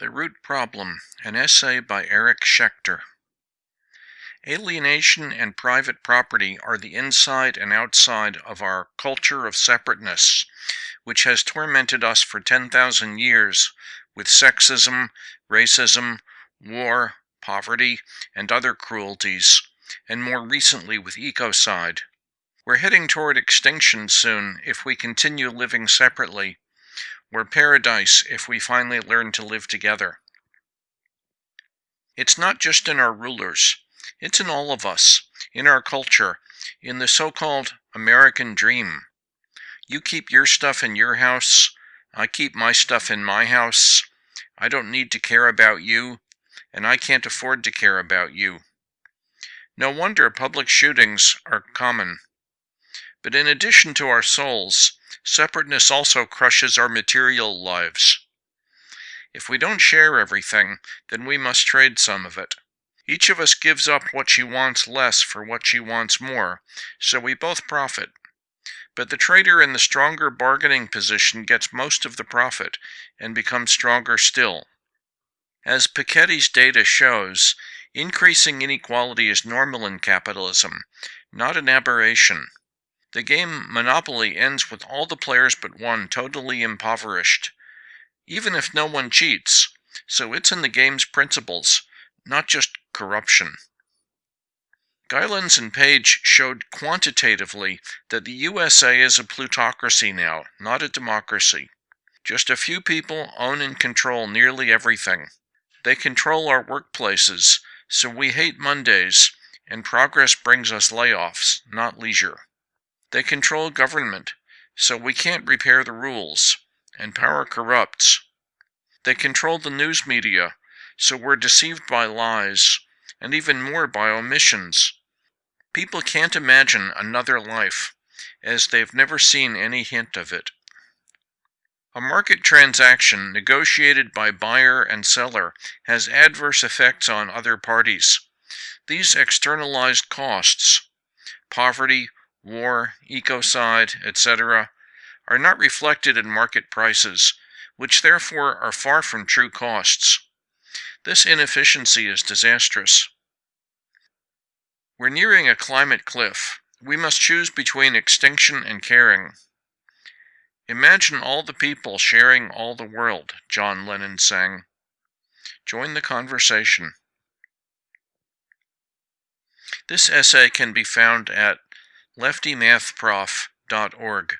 The Root Problem, an essay by Eric Schechter. Alienation and private property are the inside and outside of our culture of separateness, which has tormented us for 10,000 years with sexism, racism, war, poverty, and other cruelties, and more recently with ecocide. We're heading toward extinction soon if we continue living separately or paradise if we finally learn to live together. It's not just in our rulers, it's in all of us, in our culture, in the so called American dream. You keep your stuff in your house, I keep my stuff in my house. I don't need to care about you, and I can't afford to care about you. No wonder public shootings are common. But in addition to our souls, separateness also crushes our material lives. If we don't share everything, then we must trade some of it. Each of us gives up what she wants less for what she wants more, so we both profit. But the trader in the stronger bargaining position gets most of the profit and becomes stronger still. As Piketty's data shows, increasing inequality is normal in capitalism, not an aberration. The game Monopoly ends with all the players but one totally impoverished, even if no one cheats, so it's in the game's principles, not just corruption. Gilens and Page showed quantitatively that the USA is a plutocracy now, not a democracy. Just a few people own and control nearly everything. They control our workplaces, so we hate Mondays, and progress brings us layoffs, not leisure. They control government, so we can't repair the rules, and power corrupts. They control the news media, so we're deceived by lies, and even more by omissions. People can't imagine another life, as they've never seen any hint of it. A market transaction negotiated by buyer and seller has adverse effects on other parties. These externalized costs, poverty, war, ecocide, etc., are not reflected in market prices, which therefore are far from true costs. This inefficiency is disastrous. We're nearing a climate cliff. We must choose between extinction and caring. Imagine all the people sharing all the world, John Lennon sang. Join the conversation. This essay can be found at leftymathprof.org.